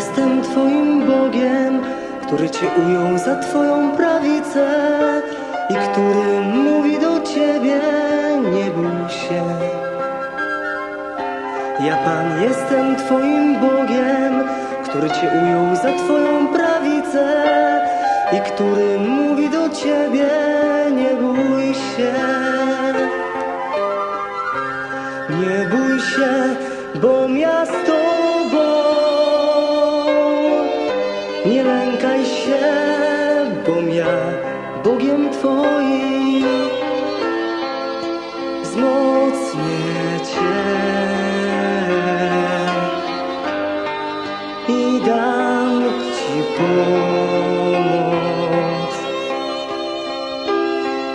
jestem Twoim Bogiem, który Cię ujął za Twoją prawicę i który mówi do Ciebie, nie bój się. Ja Pan jestem Twoim Bogiem, który Cię ujął za Twoją prawicę i który mówi do Ciebie, nie bój się. Nie bój się, bo ja Twoim wzmocnię Cię. I dam Ci pomoc.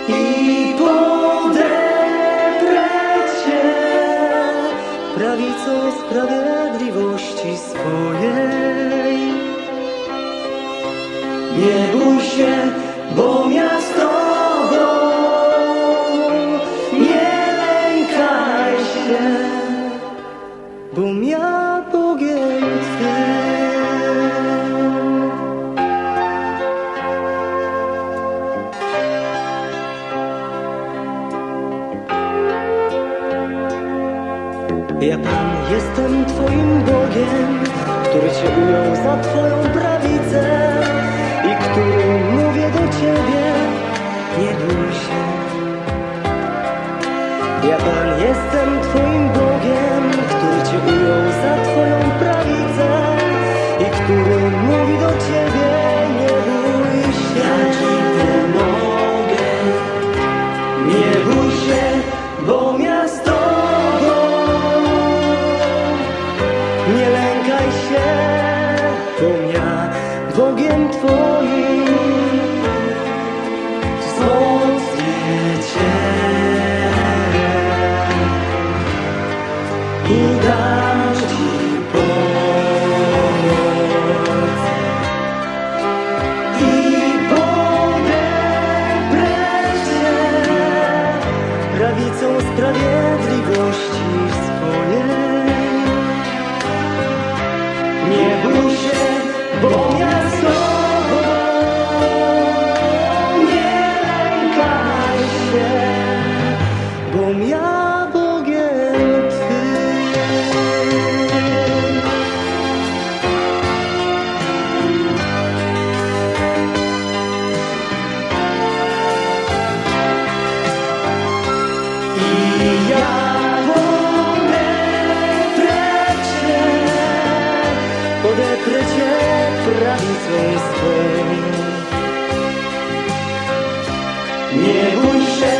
I podeprę Cię prawicą sprawiedliwości swojej. Nie bój się, bo bo ja Bogiem Twym. Ja Pan jestem Twoim Bogiem, który Cię ujął za Twoją prawicę i który mówię do Ciebie, nie Cię i dam Ci pomoc i podeprę Cię prawicą sprawiedliwości swojej. Nie podeprę Cię prawicą swą. Nie bój się,